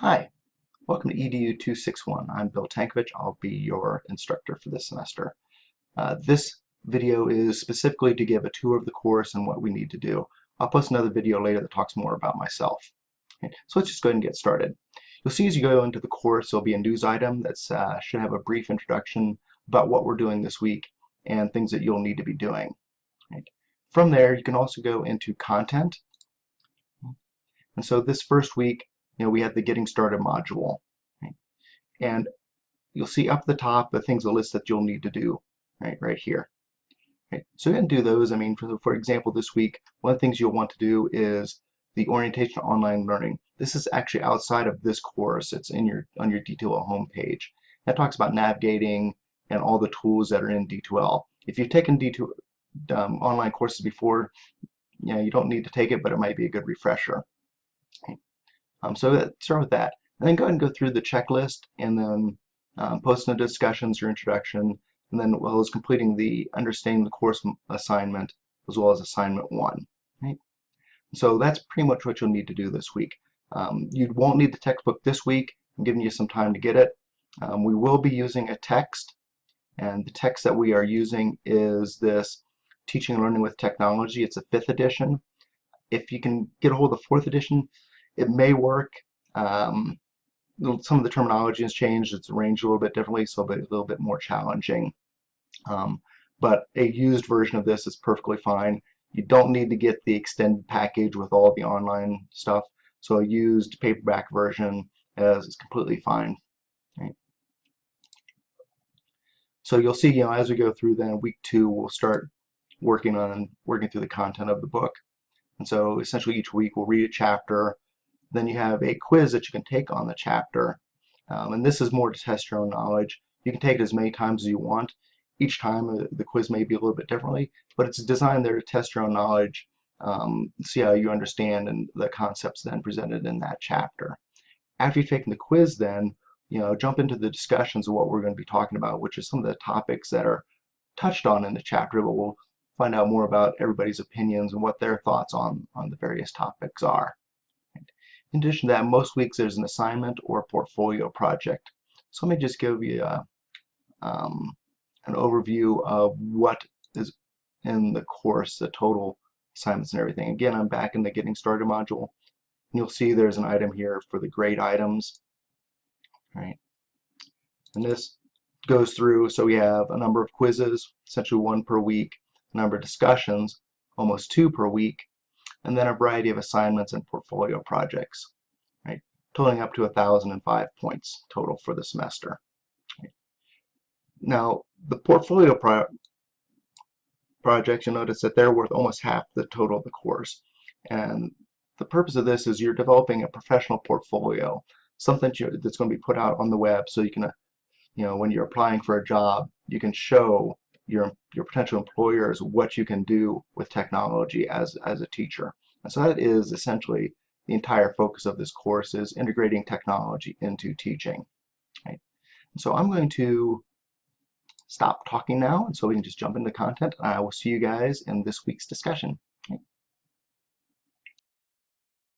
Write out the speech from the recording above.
Hi, welcome to EDU 261. I'm Bill Tankovich. I'll be your instructor for this semester. Uh, this video is specifically to give a tour of the course and what we need to do. I'll post another video later that talks more about myself. Okay, so let's just go ahead and get started. You'll see as you go into the course there'll be a news item that uh, should have a brief introduction about what we're doing this week and things that you'll need to be doing. From there you can also go into content. And so this first week you know, we have the Getting Started module. Right? And you'll see up the top the things, a list that you'll need to do right, right here. Right? So you can do those. I mean, for, for example, this week, one of the things you'll want to do is the orientation online learning. This is actually outside of this course. It's in your on your D2L homepage. That talks about navigating and all the tools that are in D2L. If you've taken D2 um, online courses before, you know, you don't need to take it, but it might be a good refresher. Um, so start with that. And then go ahead and go through the checklist and then um, post the discussions, your introduction, and then well as completing the understanding the course assignment as well as assignment one. Right? So that's pretty much what you'll need to do this week. Um, you won't need the textbook this week. I'm giving you some time to get it. Um, we will be using a text and the text that we are using is this Teaching and Learning with Technology. It's a fifth edition. If you can get a hold of the fourth edition, it may work. Um, some of the terminology has changed. It's arranged a little bit differently, so a little bit more challenging. Um, but a used version of this is perfectly fine. You don't need to get the extended package with all the online stuff. So a used paperback version is, is completely fine. Right? So you'll see, you know, as we go through then week two, we'll start working on working through the content of the book. And so essentially each week we'll read a chapter, then you have a quiz that you can take on the chapter. Um, and this is more to test your own knowledge. You can take it as many times as you want. Each time uh, the quiz may be a little bit differently, but it's designed there to test your own knowledge, um, see how you understand and the concepts then presented in that chapter. After you've taken the quiz then, you know, jump into the discussions of what we're going to be talking about, which is some of the topics that are touched on in the chapter, but we'll find out more about everybody's opinions and what their thoughts on, on the various topics are. In addition to that, most weeks there's an assignment or portfolio project. So let me just give you a, um, an overview of what is in the course, the total assignments and everything. Again, I'm back in the Getting Started module. And you'll see there's an item here for the grade items. Right. And this goes through, so we have a number of quizzes, essentially one per week, a number of discussions, almost two per week, and then a variety of assignments and portfolio projects, right, totaling up to 1,005 points total for the semester. Now, the portfolio pro projects, you'll notice that they're worth almost half the total of the course. And the purpose of this is you're developing a professional portfolio, something that's going to be put out on the web so you can, uh, you know, when you're applying for a job, you can show your your potential employers what you can do with technology as as a teacher. And so that is essentially the entire focus of this course is integrating technology into teaching. Right? so I'm going to stop talking now and so we can just jump into content. I will see you guys in this week's discussion.